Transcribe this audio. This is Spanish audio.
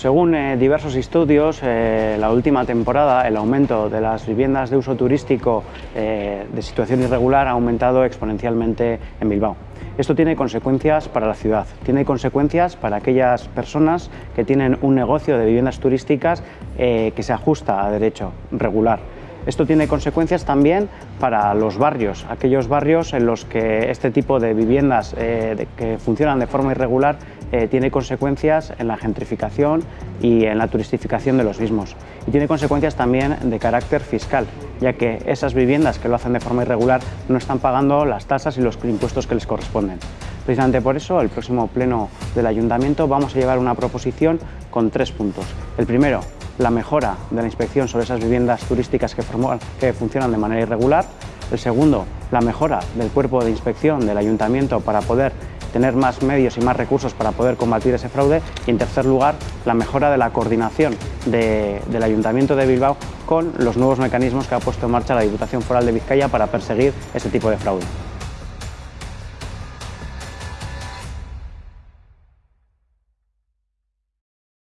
Según eh, diversos estudios, eh, la última temporada el aumento de las viviendas de uso turístico eh, de situación irregular ha aumentado exponencialmente en Bilbao. Esto tiene consecuencias para la ciudad, tiene consecuencias para aquellas personas que tienen un negocio de viviendas turísticas que se ajusta a derecho regular. Esto tiene consecuencias también para los barrios, aquellos barrios en los que este tipo de viviendas que funcionan de forma irregular eh, tiene consecuencias en la gentrificación y en la turistificación de los mismos. Y tiene consecuencias también de carácter fiscal, ya que esas viviendas que lo hacen de forma irregular no están pagando las tasas y los impuestos que les corresponden. Precisamente por eso, el próximo pleno del Ayuntamiento vamos a llevar una proposición con tres puntos. El primero, la mejora de la inspección sobre esas viviendas turísticas que, funcionan de manera irregular. El segundo, la mejora del cuerpo de inspección del Ayuntamiento para poder tener más medios y más recursos para poder combatir ese fraude y en tercer lugar la mejora de la coordinación del Ayuntamiento de Bilbao con los nuevos mecanismos que ha puesto en marcha la Diputación Foral de Vizcaya para perseguir ese tipo de fraude.